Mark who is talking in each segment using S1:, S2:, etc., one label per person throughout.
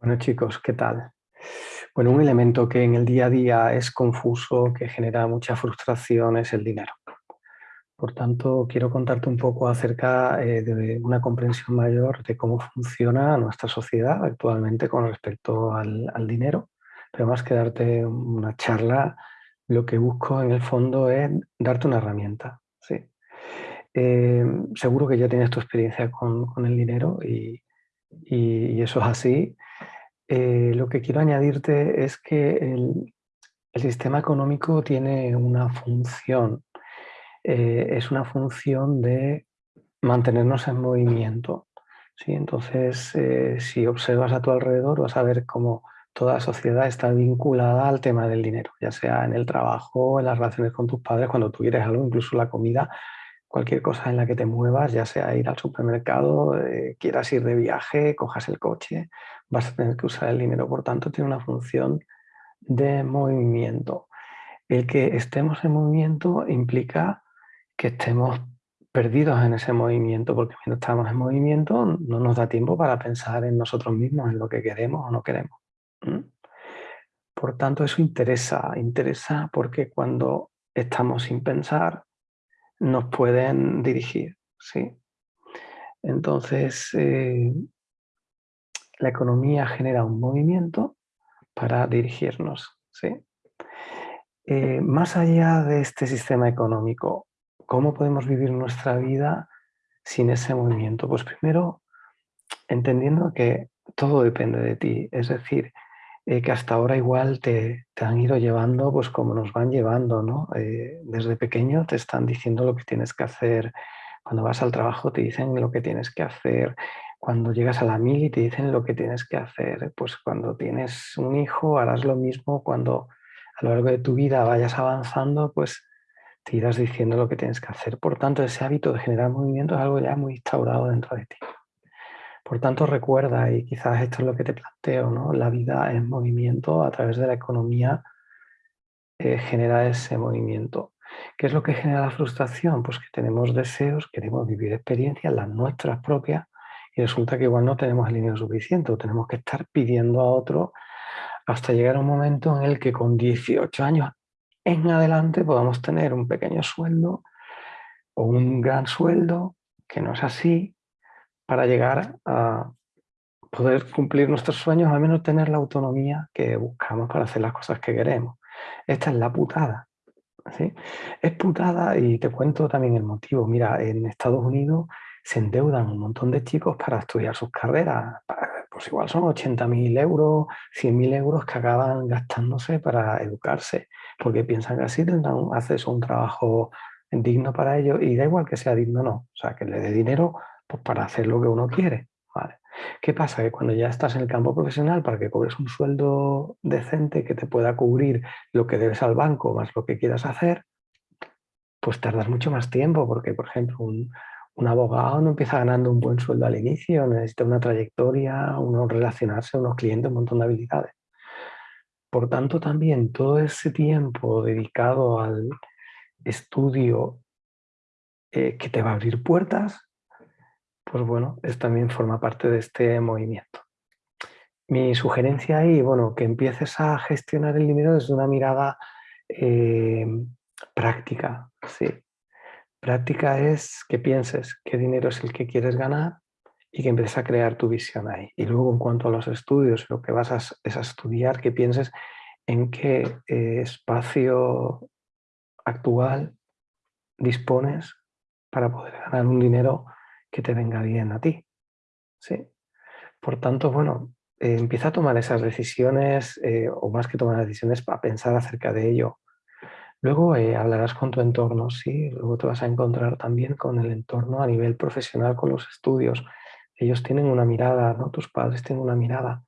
S1: Bueno chicos, ¿qué tal? Bueno, un elemento que en el día a día es confuso, que genera mucha frustración, es el dinero. Por tanto, quiero contarte un poco acerca eh, de una comprensión mayor de cómo funciona nuestra sociedad actualmente con respecto al, dinero. Pero más que darte una charla, lo que busco en el fondo es darte una herramienta. ¿sí? Eh, seguro que ya tienes tu experiencia con, el dinero y, y eso es así. Eh, lo que quiero añadirte es que el, sistema económico tiene una función. Eh, es una función de mantenernos en movimiento. ¿sí? Entonces, eh, si observas a tu alrededor, vas a ver cómo toda sociedad está vinculada al tema del dinero, ya sea en el trabajo, en las relaciones con tus padres, cuando tú quieres algo, incluso la comida, cualquier cosa en la que te muevas, ya sea ir al supermercado, quieras ir de viaje, cojas el coche, vas a tener que usar el dinero. Por tanto, tiene una función de movimiento. El que estemos en movimiento implica que estemos perdidos en ese movimiento, porque cuando estamos en movimiento no nos da tiempo para pensar en nosotros mismos, en lo que queremos o no queremos. Por tanto, eso interesa, interesa porque cuando estamos sin pensar, nos pueden dirigir. ¿sí? Entonces, eh, la economía genera un movimiento para dirigirnos. ¿sí? Eh, más allá de este sistema económico, ¿cómo podemos vivir nuestra vida sin ese movimiento? Pues primero, entendiendo que todo depende de ti, es decir, eh, que hasta ahora igual te, han ido llevando pues como nos van llevando, ¿no? Eh, desde pequeño te están diciendo lo que tienes que hacer, cuando vas al trabajo te dicen lo que tienes que hacer, cuando llegas a la mil y te dicen lo que tienes que hacer, pues cuando tienes un hijo harás lo mismo, cuando a lo largo de tu vida vayas avanzando, pues te irás diciendo lo que tienes que hacer. Por tanto, ese hábito de generar movimiento es algo ya muy instaurado dentro de ti. Por tanto, recuerda, y quizás esto es lo que te planteo, ¿no? la vida en movimiento a través de la economía eh, genera ese movimiento. ¿Qué es lo que genera la frustración? Pues que tenemos deseos, queremos vivir experiencias, las nuestras propias, y resulta que igual no tenemos el dinero suficiente o tenemos que estar pidiendo a otro hasta llegar a un momento en el que con 18 años en adelante podamos tener un pequeño sueldo o un gran sueldo, que no es así, para llegar a poder cumplir nuestros sueños, al menos tener la autonomía que buscamos para hacer las cosas que queremos. Esta es la putada. ¿sí? Es putada y te cuento también el motivo. Mira, en Estados Unidos se endeudan un montón de chicos para estudiar sus carreras. Pues igual son 80.000 euros, 100.000 euros que acaban gastándose para educarse, porque piensan que así tendrán acceso a un trabajo digno para ellos y da igual que sea digno o no. O sea, que le dé dinero pues, para hacer lo que uno quiere. ¿vale? ¿Qué pasa? Que cuando ya estás en el campo profesional, para que cobres un sueldo decente que te pueda cubrir lo que debes al banco más lo que quieras hacer, pues tardas mucho más tiempo, porque por ejemplo un, un abogado no empieza ganando un buen sueldo al inicio, necesita una trayectoria, uno relacionarse, unos clientes, un montón de habilidades. Por tanto, también todo ese tiempo dedicado al estudio eh, que te va a abrir puertas, pues bueno, es, también forma parte de este movimiento. Mi sugerencia ahí, bueno, que empieces a gestionar el dinero desde una mirada eh, práctica, sí, Práctica es que pienses qué dinero es el que quieres ganar y que empieces a crear tu visión ahí. Y luego en cuanto a los estudios, lo que vas a, es a estudiar, que pienses en qué eh, espacio actual dispones para poder ganar un dinero que te venga bien a ti. ¿sí? Por tanto, bueno, eh, empieza a tomar esas decisiones, eh, o más que tomar decisiones, para pensar acerca de ello. Luego eh, hablarás con tu entorno, sí, luego te vas a encontrar también con el entorno a nivel profesional, con los estudios. Ellos tienen una mirada, ¿no? Tus padres tienen una mirada.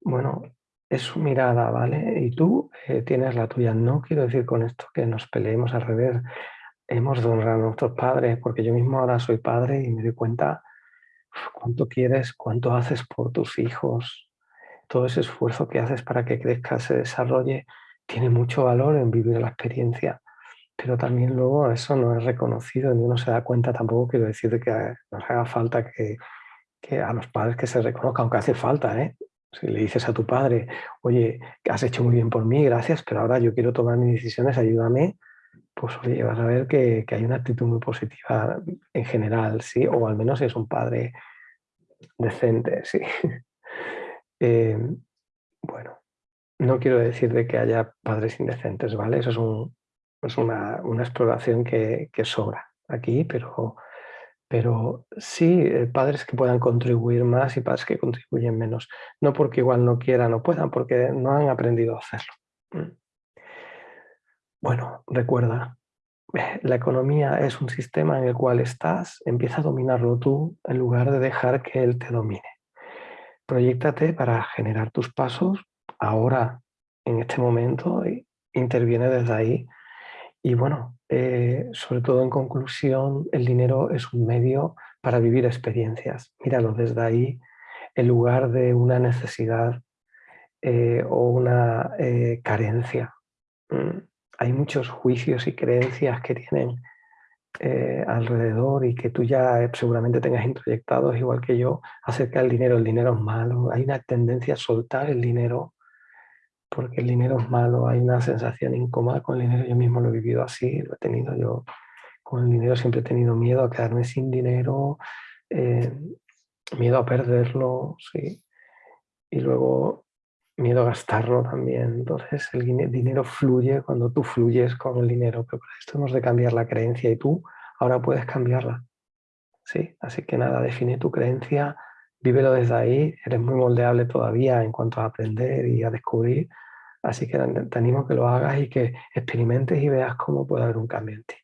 S1: Bueno, es su mirada, ¿vale? Y tú tienes la tuya. No quiero decir con esto que nos peleemos al revés. Hemos de honrar a nuestros padres, porque yo mismo ahora soy padre y me doy cuenta cuánto quieres, cuánto haces por tus hijos, todo ese esfuerzo que haces para que crezca, se desarrolle tiene mucho valor en vivir la experiencia, pero también luego eso no es reconocido, ni uno se da cuenta. Tampoco, quiero decir, que nos haga falta que, a los padres que se reconozca, aunque hace falta, ¿eh? Si le dices a tu padre, oye, has hecho muy bien por mí, gracias, pero ahora yo quiero tomar mis decisiones, ayúdame, pues oye, vas a ver que, hay una actitud muy positiva en general, ¿sí? O al menos es un padre decente, ¿sí? Eh, bueno, no quiero decir de que haya padres indecentes, ¿vale? Eso es, una, exploración que, que sobra aquí, pero pero sí, eh, padres que puedan contribuir más y padres que contribuyen menos. No porque igual no quieran o puedan, porque no han aprendido a hacerlo. Bueno, recuerda, la economía es un sistema en el cual estás, empieza a dominarlo tú en lugar de dejar que él te domine. Proyéctate para generar tus pasos ahora, en este momento, interviene desde ahí y bueno, eh, sobre todo en conclusión, el dinero es un medio para vivir experiencias. Míralo desde ahí, en lugar de una necesidad eh, o una eh, carencia. Mm, hay muchos juicios y creencias que tienen alrededor y que tú ya seguramente tengas introyectados, igual que yo, acerca del dinero. El dinero es malo, hay una tendencia a soltar el dinero porque el dinero es malo, hay una sensación incómoda con el dinero, yo mismo lo he vivido así, lo he tenido yo, con el dinero. Siempre he tenido miedo a quedarme sin dinero, eh, miedo a perderlo, sí, y luego miedo a gastarlo también, entonces el dinero fluye cuando tú fluyes con el dinero, pero para esto hemos de cambiar la creencia y tú ahora puedes cambiarla, sí, así que nada, define tu creencia, vívelo desde ahí, eres muy moldeable todavía en cuanto a aprender y a descubrir, así que te animo a que lo hagas y que experimentes y veas cómo puede haber un cambio en ti.